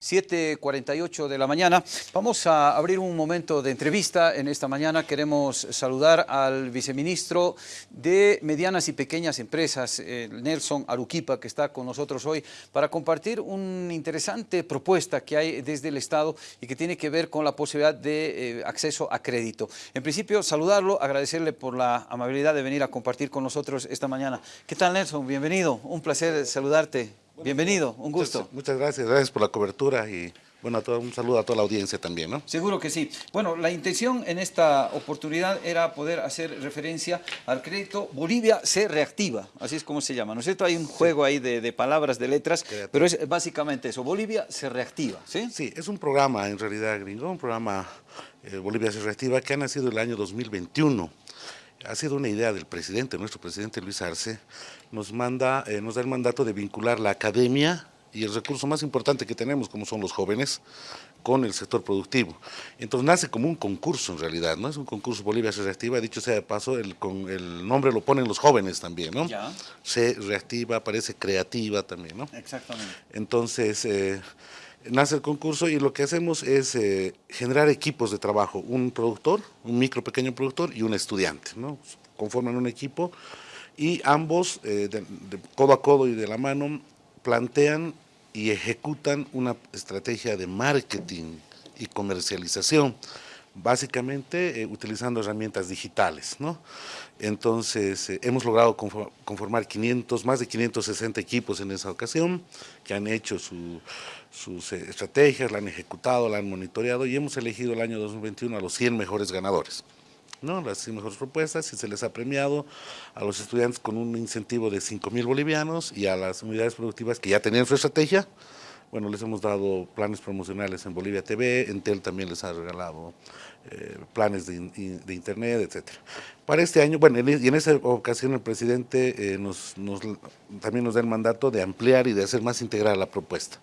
7.48 de la mañana. Vamos a abrir un momento de entrevista en esta mañana. Queremos saludar al viceministro de Medianas y Pequeñas Empresas, Nelson Aruquipa, que está con nosotros hoy para compartir una interesante propuesta que hay desde el Estado y que tiene que ver con la posibilidad de eh, acceso a crédito. En principio, saludarlo, agradecerle por la amabilidad de venir a compartir con nosotros esta mañana. ¿Qué tal, Nelson? Bienvenido. Un placer saludarte. Bienvenido, un gusto. Muchas, gracias, gracias por la cobertura y bueno, un saludo a toda la audiencia también, ¿no? Seguro que sí. Bueno, la intención en esta oportunidad era poder hacer referencia al crédito Bolivia se reactiva, así es como se llama, ¿no es cierto? Hay un juego ahí de, palabras, de letras, pero es básicamente eso, Bolivia se reactiva, ¿sí? Sí, es un programa en realidad gringo, un programa eh, Bolivia se reactiva que ha nacido el año 2021 ha sido una idea del presidente, nuestro presidente Luis Arce, nos, manda, eh, nos da el mandato de vincular la academia y el recurso más importante que tenemos, como son los jóvenes, con el sector productivo. Entonces nace como un concurso en realidad, ¿no? Es un concurso Bolivia se reactiva, dicho sea de paso, el, con, el nombre lo ponen los jóvenes también, ¿no? Ya. Se reactiva, parece creativa también, ¿no? Exactamente. Entonces, eh, nace el concurso y lo que hacemos es eh, generar equipos de trabajo, un productor, un micro pequeño productor y un estudiante, ¿no? conforman un equipo y ambos, eh, codo a codo y de la mano, plantean y ejecutan una estrategia de marketing y comercialización básicamente eh, utilizando herramientas digitales. ¿no? Entonces, eh, hemos logrado conformar 500, más de 560 equipos en esa ocasión, que han hecho sus eh, estrategias, la han ejecutado, la han monitoreado y hemos elegido el año 2021 a los 100 mejores ganadores. ¿no? las 100 mejores propuestas y se les ha premiado a los estudiantes con un incentivo de 5 mil bolivianos y a las unidades productivas que ya tenían su estrategia, bueno, les hemos dado planes promocionales en Bolivia TV, Entel también les ha regalado eh, planes de, internet, etcétera. Para este año, bueno, y en esa ocasión el presidente eh, nos, también nos da el mandato de ampliar y de hacer más integral la propuesta.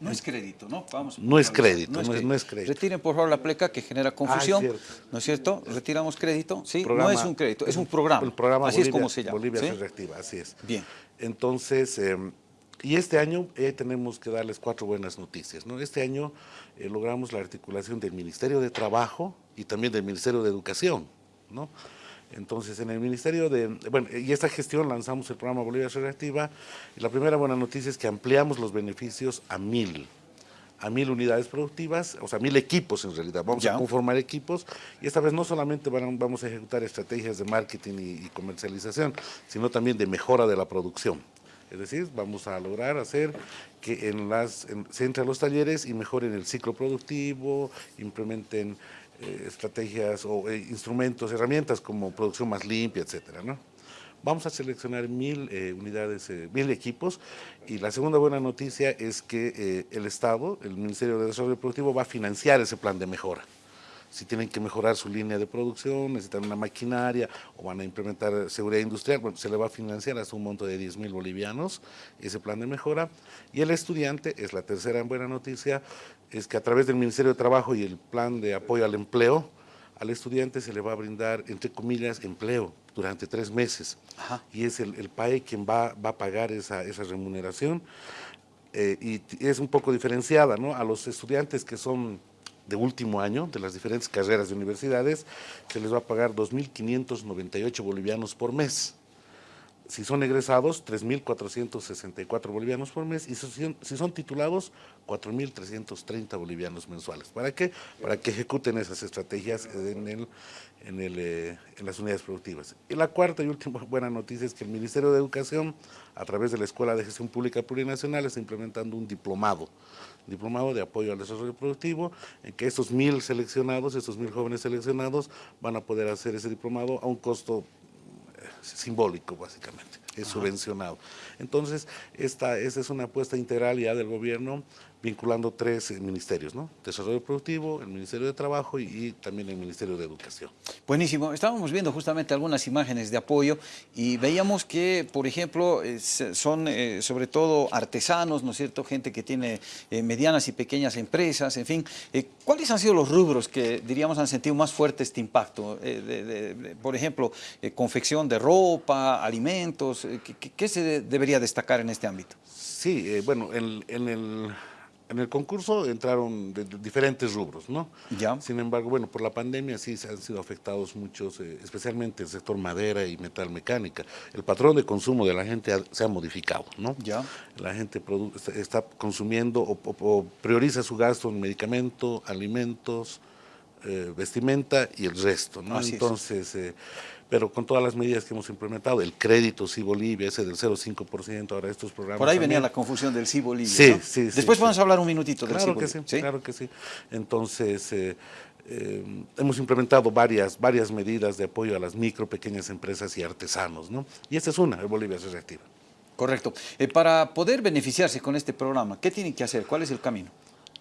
No es crédito, ¿no? Vamos no, es crédito, no, es crédito, Retiren por favor la pleca que genera confusión, ah, ¿no es cierto? Retiramos crédito, sí, no es un crédito, es un programa, el programa así es como se llama. Bolivia se reactiva, así es. Bien. Entonces, em, y este año eh, tenemos que darles cuatro buenas noticias. ¿no? Este año eh, logramos la articulación del Ministerio de Trabajo y también del Ministerio de Educación. ¿no? Entonces, en el Ministerio de... Bueno, y esta gestión lanzamos el programa Bolivia Reactiva y la primera buena noticia es que ampliamos los beneficios a mil a mil unidades productivas, o sea, mil equipos en realidad. Vamos a conformar equipos y esta vez no solamente vamos a ejecutar estrategias de marketing y comercialización, sino también de mejora de la producción. Es decir, vamos a lograr hacer que en las, se entre a los talleres y mejoren el ciclo productivo, implementen eh, estrategias o eh, instrumentos, herramientas como producción más limpia, etcétera, ¿no? Vamos a seleccionar mil eh, unidades, mil equipos y la segunda buena noticia es que el Estado, el Ministerio de Desarrollo Productivo va a financiar ese plan de mejora si tienen que mejorar su línea de producción, necesitan una maquinaria o van a implementar seguridad industrial, bueno, se le va a financiar hasta un monto de 10 mil bolivianos ese plan de mejora. Y el estudiante, es la tercera buena noticia, es que a través del Ministerio de Trabajo y el plan de apoyo al empleo, al estudiante se le va a brindar, entre comillas, empleo durante tres meses. Y es el, PAE quien va, va a pagar esa, esa remuneración. Eh, y es un poco diferenciada, ¿no? A los estudiantes que son de último año de las diferentes carreras de universidades, se les va a pagar 2.598 bolivianos por mes. Si son egresados, 3.464 bolivianos por mes y si son, titulados, 4.330 bolivianos mensuales. ¿Para qué? Para que ejecuten esas estrategias en, el, en, el, eh, en las unidades productivas. Y la cuarta y última buena noticia es que el Ministerio de Educación, a través de la Escuela de Gestión Pública Plurinacional, está implementando un diplomado diplomado de apoyo al desarrollo productivo, en que estos mil seleccionados, estos mil jóvenes seleccionados van a poder hacer ese diplomado a un costo eh, simbólico básicamente, es subvencionado. Entonces, esta, esta es una apuesta integral ya del gobierno vinculando tres eh, ministerios, ¿no? Desarrollo Productivo, el Ministerio de Trabajo y, también el Ministerio de Educación. Buenísimo. Estábamos viendo justamente algunas imágenes de apoyo y veíamos que, por ejemplo, eh, son eh, sobre todo artesanos, ¿no es cierto? Gente que tiene medianas y pequeñas empresas, en fin. ¿Cuáles han sido los rubros que, diríamos, han sentido más fuerte este impacto? por ejemplo, confección de ropa, alimentos, ¿qué, se debería destacar en este ámbito? Sí, bueno, en el en el concurso entraron de, diferentes rubros, ¿no? Ya. Sin embargo, bueno, por la pandemia sí se han sido afectados muchos, eh, especialmente el sector madera y metal mecánica. El patrón de consumo de la gente se ha modificado, ¿no? Ya. La gente está consumiendo o, prioriza su gasto en medicamento, alimentos, eh, vestimenta y el resto, ¿no? Entonces, eh, pero con todas las medidas que hemos implementado, el crédito sí Bolivia, ese del 0,5%, ahora estos programas... Por ahí venía la confusión del sí Bolivia, Sí, sí, Después vamos a hablar un minutito del claro que sí, Claro que sí. Entonces, eh, eh, hemos implementado varias, varias medidas de apoyo a las micro, pequeñas empresas y artesanos, ¿no? Y esta es una, el Bolivia se reactiva. Correcto. Eh, para poder beneficiarse con este programa, ¿qué tienen que hacer? ¿Cuál es el camino?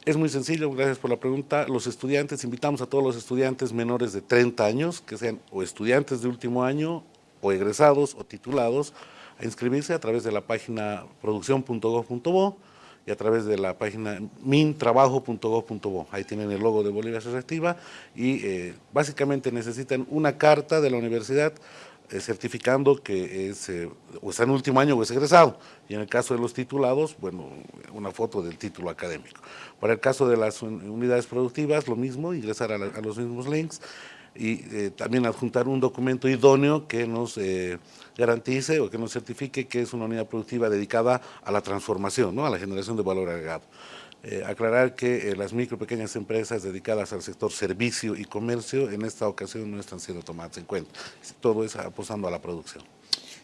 Es muy sencillo, gracias por la pregunta. Los estudiantes, invitamos a todos los estudiantes menores de 30 años, que sean o estudiantes de último año, o egresados, o titulados, a inscribirse a través de la página producción.gov.bo y a través de la página mintrabajo.gov.bo. Ahí tienen el logo de Bolivia Se Reactiva y eh, básicamente necesitan una carta de la universidad certificando que es, eh, o está en último año o es egresado. Y en el caso de los titulados, bueno, una foto del título académico. Para el caso de las unidades productivas, lo mismo, ingresar a, los mismos links y eh, también adjuntar un documento idóneo que nos garantice o que nos certifique que es una unidad productiva dedicada a la transformación, ¿no? a la generación de valor agregado. Eh, aclarar que eh, las micro pequeñas empresas dedicadas al sector servicio y comercio en esta ocasión no están siendo tomadas en cuenta. Todo es apostando a la producción.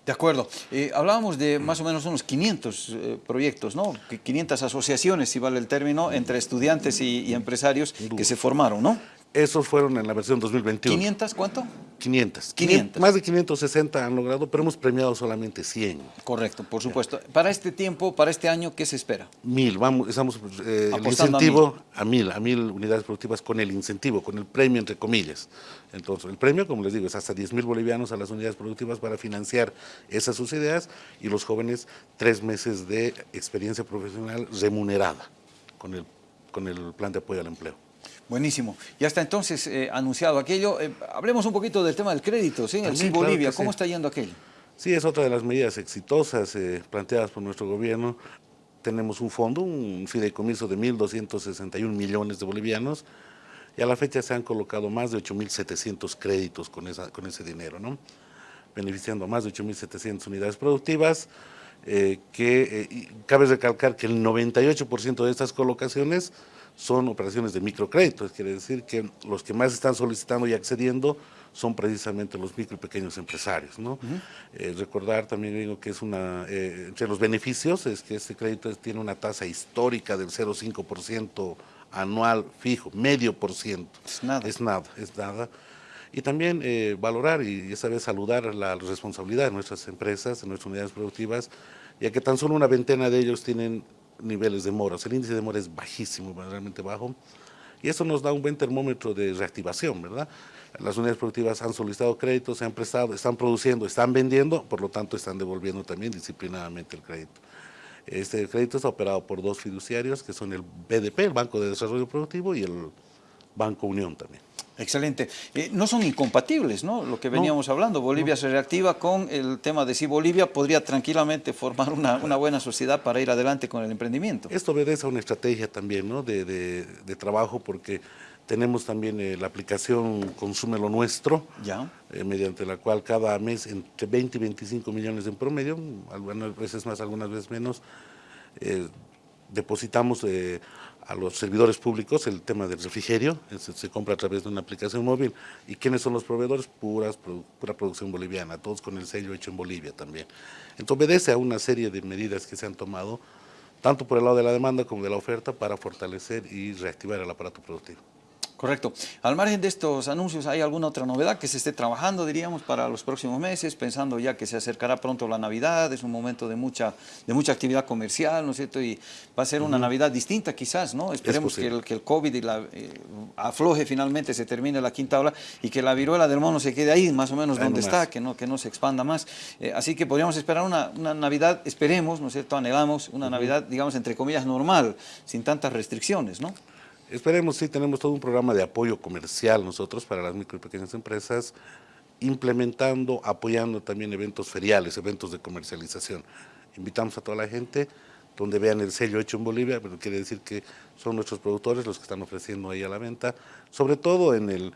De acuerdo. Eh, hablábamos de más o menos unos 500 proyectos, ¿no? 500 asociaciones, si vale el término, entre estudiantes y, y empresarios que se formaron, ¿no? Esos fueron en la versión 2021. ¿500 cuánto? 500. 500. Más de 560 han logrado, pero hemos premiado solamente 100. Correcto, por supuesto. Para este tiempo, para este año, ¿qué se espera? Mil, vamos, estamos eh, el incentivo a mil. a mil, unidades productivas con el incentivo, con el premio entre comillas. Entonces, el premio, como les digo, es hasta 10 mil bolivianos a las unidades productivas para financiar esas sus ideas y los jóvenes tres meses de experiencia profesional remunerada con el, con el plan de apoyo al empleo. Buenísimo. Ya está entonces eh, anunciado aquello. Eh, hablemos un poquito del tema del crédito, ¿sí? El Bolivia, ¿cómo está yendo aquello? Sí, es otra de las medidas exitosas eh, planteadas por nuestro gobierno. Tenemos un fondo, un fideicomiso de 1.261 millones de bolivianos y a la fecha se han colocado más de 8.700 créditos con, esa, con ese dinero, ¿no? beneficiando a más de 8.700 unidades productivas, que cabe recalcar que el 98% de estas colocaciones son operaciones de microcréditos, quiere decir que los que más están solicitando y accediendo son precisamente los micro y pequeños empresarios. ¿no? Eh, recordar también digo que es una, eh, entre los beneficios es que este crédito tiene una tasa histórica del 0,5% anual fijo, medio por ciento. Es nada. Es nada, es nada. Y también eh, valorar y esa vez saludar la responsabilidad de nuestras empresas, de nuestras unidades productivas, ya que tan solo una veintena de ellos tienen niveles de moras. El índice de mora es bajísimo, realmente bajo, y eso nos da un buen termómetro de reactivación, ¿verdad? Las unidades productivas han solicitado créditos, se han prestado, están produciendo, están vendiendo, por lo tanto están devolviendo también disciplinadamente el crédito. Este crédito está operado por dos fiduciarios, que son el BDP, el Banco de Desarrollo Productivo, y el Banco Unión también. Excelente. Eh, no son incompatibles, ¿no? Lo que veníamos hablando, Bolivia se reactiva con el tema de si Bolivia podría tranquilamente formar una, buena sociedad para ir adelante con el emprendimiento. Esto obedece a una estrategia también, ¿no? De, trabajo porque tenemos también eh, la aplicación Consume lo Nuestro, ya. Eh, mediante la cual cada mes entre 20 y 25 millones en promedio, algunas veces más, algunas veces menos, depositamos a los servidores públicos el tema del refrigerio, se, compra a través de una aplicación móvil. ¿Y quiénes son los proveedores? Puras, pura producción boliviana, todos con el sello hecho en Bolivia también. Entonces obedece a una serie de medidas que se han tomado, tanto por el lado de la demanda como de la oferta, para fortalecer y reactivar el aparato productivo. Correcto. Al margen de estos anuncios, ¿hay alguna otra novedad que se esté trabajando, diríamos, para los próximos meses, pensando ya que se acercará pronto la Navidad, es un momento de mucha, de mucha actividad comercial, ¿no es cierto? Y va a ser una Navidad distinta quizás, ¿no? Esperemos que el, que el COVID y la, eh, afloje finalmente, se termine la quinta ola y que la viruela del mono se quede ahí, más o menos donde está, que no, que no se expanda más. Eh, así que podríamos esperar una, una, Navidad, esperemos, ¿no es cierto? Anhelamos una Navidad, digamos, entre comillas, normal, sin tantas restricciones, ¿no? Esperemos, sí, tenemos todo un programa de apoyo comercial nosotros para las micro y pequeñas empresas, implementando, apoyando también eventos feriales, eventos de comercialización. Invitamos a toda la gente donde vean el sello hecho en Bolivia, pero quiere decir que son nuestros productores los que están ofreciendo ahí a la venta, sobre todo en el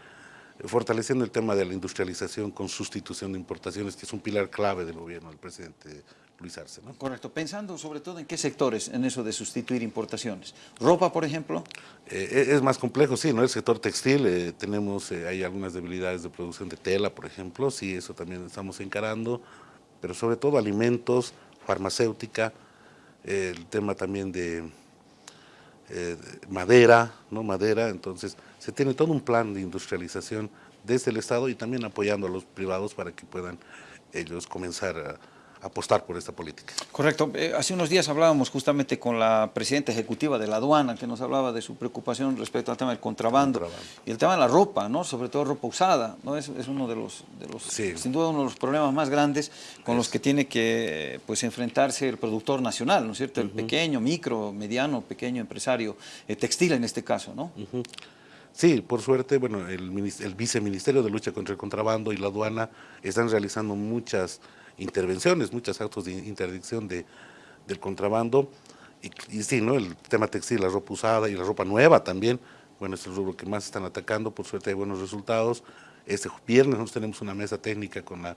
fortaleciendo el tema de la industrialización con sustitución de importaciones, que es un pilar clave del gobierno del presidente Luis Arce. ¿no? Correcto. Pensando sobre todo en qué sectores en eso de sustituir importaciones. ¿Ropa, por ejemplo? Eh, es más complejo, sí, ¿no? El sector textil, eh, tenemos, eh, hay algunas debilidades de producción de tela, por ejemplo, sí, eso también estamos encarando, pero sobre todo alimentos, farmacéutica, el tema también de madera, ¿no? Madera, entonces se tiene todo un plan de industrialización desde el Estado y también apoyando a los privados para que puedan ellos comenzar a apostar por esta política. Correcto. Eh, hace unos días hablábamos justamente con la presidenta ejecutiva de la aduana, que nos hablaba de su preocupación respecto al tema del contrabando, y el tema de la ropa, ¿no? sobre todo ropa usada, ¿no? es, es uno de los, de los sin duda uno de los problemas más grandes con los que tiene que pues, enfrentarse el productor nacional, ¿no es cierto? El pequeño, micro, mediano, pequeño empresario eh, textil en este caso, ¿no? Sí, por suerte, bueno, el, el viceministerio de lucha contra el contrabando y la aduana están realizando muchas intervenciones, muchos actos de interdicción de, del contrabando. Y, sí, ¿no? el tema textil, la ropa usada y la ropa nueva también, bueno, es el rubro que más están atacando, por suerte hay buenos resultados. Este viernes nosotros tenemos una mesa técnica con la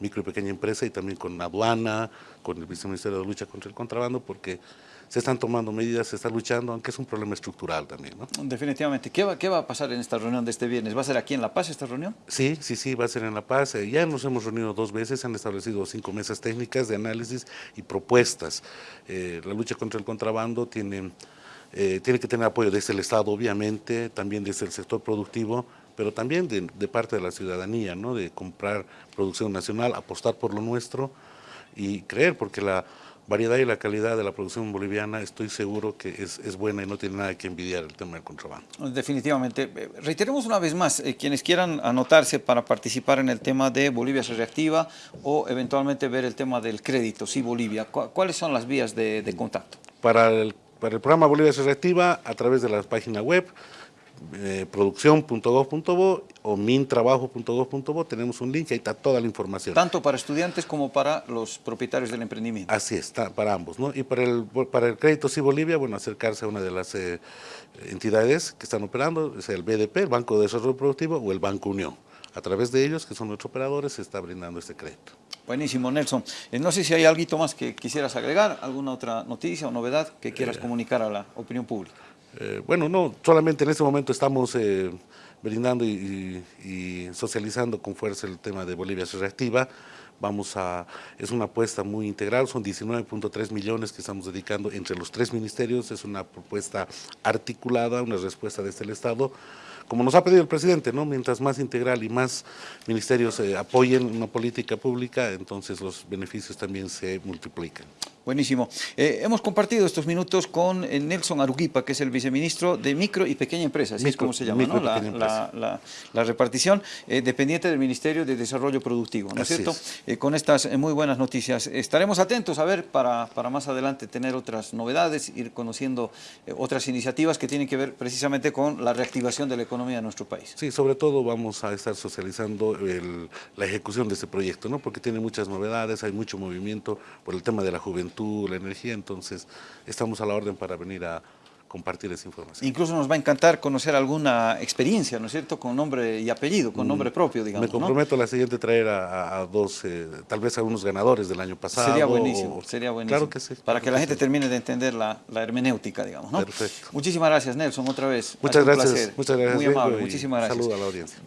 micro y pequeña empresa y también con la aduana, con el viceministerio de lucha contra el contrabando, porque se están tomando medidas, se está luchando, aunque es un problema estructural también. ¿no? Definitivamente. ¿Qué va, ¿Qué va a pasar en esta reunión de este viernes? ¿Va a ser aquí en La Paz esta reunión? Sí, sí, sí, va a ser en La Paz. Eh, ya nos hemos reunido dos veces, han establecido cinco mesas técnicas de análisis y propuestas. Eh, la lucha contra el contrabando tiene, eh, tiene que tener apoyo desde el Estado, obviamente, también desde el sector productivo, pero también de, de parte de la ciudadanía, ¿no? de comprar producción nacional, apostar por lo nuestro y creer, porque la variedad y la calidad de la producción boliviana estoy seguro que es, buena y no tiene nada que envidiar el tema del contrabando. Definitivamente. Reiteremos una vez más, eh, quienes quieran anotarse para participar en el tema de Bolivia se reactiva o eventualmente ver el tema del crédito, sí Bolivia, ¿cuáles son las vías de, contacto? Para el, para el programa Bolivia se reactiva a través de la página web eh, producción.gov.bo o mintrabajo.gov.bo, tenemos un link, ahí está toda la información. Tanto para estudiantes como para los propietarios del emprendimiento. Así está, para ambos. ¿no? Y para el, para el crédito Sí Bolivia, bueno, acercarse a una de las eh, entidades que están operando, sea el BDP, el Banco de Desarrollo Productivo o el Banco Unión. A través de ellos, que son nuestros operadores, se está brindando este crédito. Buenísimo, Nelson. Eh, no sé si hay algo más que quisieras agregar, alguna otra noticia o novedad que quieras comunicar a la opinión pública. Eh, bueno, no, solamente en este momento estamos eh, brindando y, socializando con fuerza el tema de Bolivia se reactiva. Vamos a, es una apuesta muy integral, son 19.3 millones que estamos dedicando entre los tres ministerios, es una propuesta articulada, una respuesta desde el Estado, como nos ha pedido el presidente, ¿no? mientras más integral y más ministerios eh, apoyen una política pública, entonces los beneficios también se multiplican. Buenísimo. Eh, hemos compartido estos minutos con eh, Nelson Aruquipa, que es el viceministro de Micro y Pequeña Empresa, así es como se llama, ¿no? la, la, repartición eh, dependiente del Ministerio de Desarrollo Productivo, ¿no es cierto? con estas muy buenas noticias. Estaremos atentos a ver para, para más adelante tener otras novedades, ir conociendo otras iniciativas que tienen que ver precisamente con la reactivación de la economía de nuestro país. Sí, sobre todo vamos a estar socializando la ejecución de este proyecto, ¿no? Porque tiene muchas novedades, hay mucho movimiento por el tema de la juventud la energía, entonces estamos a la orden para venir a compartir esa información. Incluso nos va a encantar conocer alguna experiencia, ¿no es cierto?, con nombre y apellido, con nombre propio, digamos. Me comprometo a la siguiente traer a, dos, eh, tal vez a unos ganadores del año pasado. Sería buenísimo, sería buenísimo. Claro que sí. Para que la gente termine de entender la, hermenéutica, digamos, ¿no? Perfecto. Muchísimas gracias, Nelson, otra vez. Muchas gracias. Muchas gracias. Muy amable, muchísimas gracias. Saludos a la audiencia.